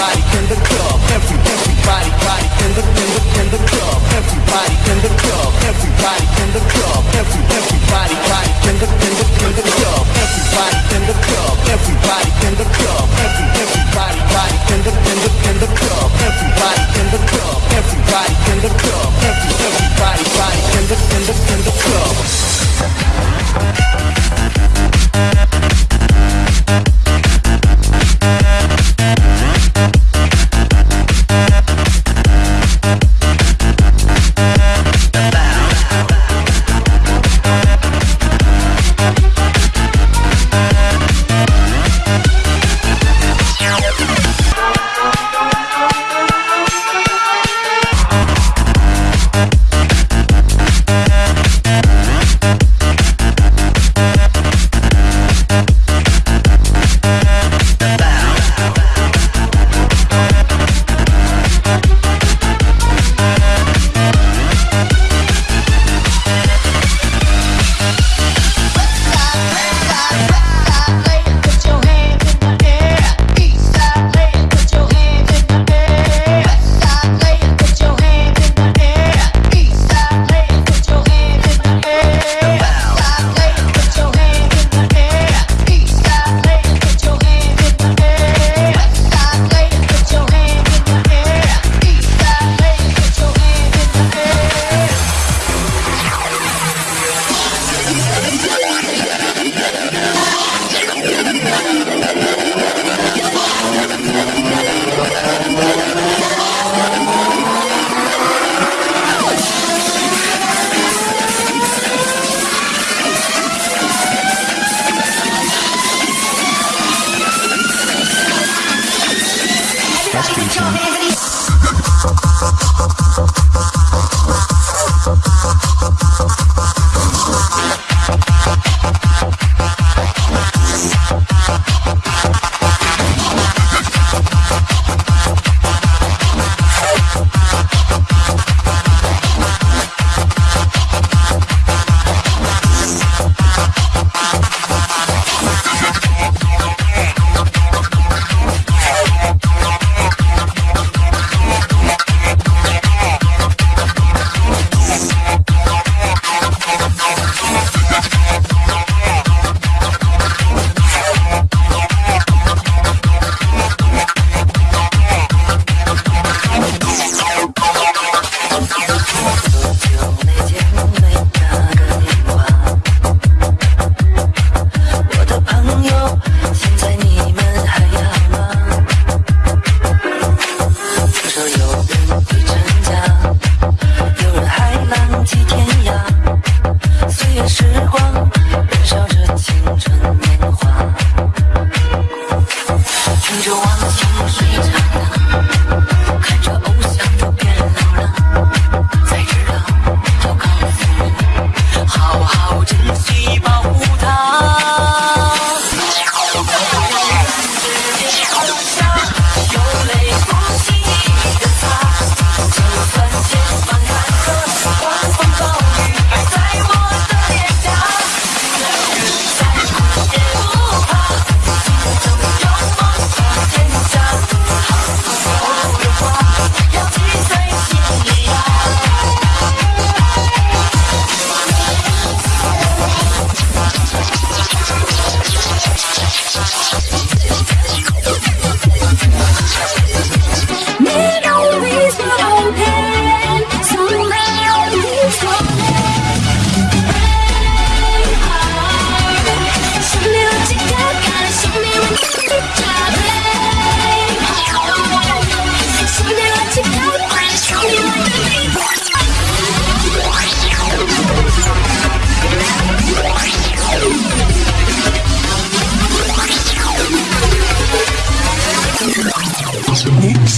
everybody in the club, every, everybody, body in the, in the, in the club, everybody in the club, everybody in the club, every, everybody, body in the, in the, in the club, everybody in the club, everybody in the club, every, everybody, body in the, in the, in the club, everybody in the club, everybody in the club.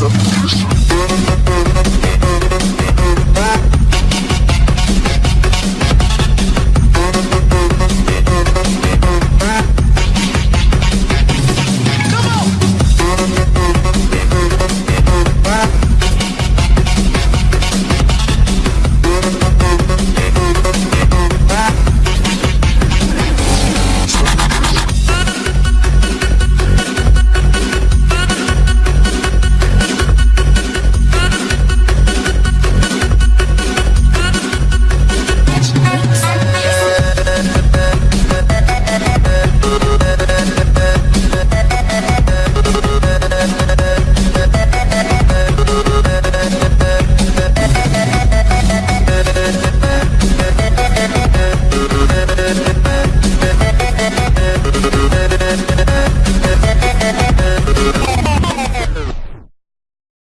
Set the place to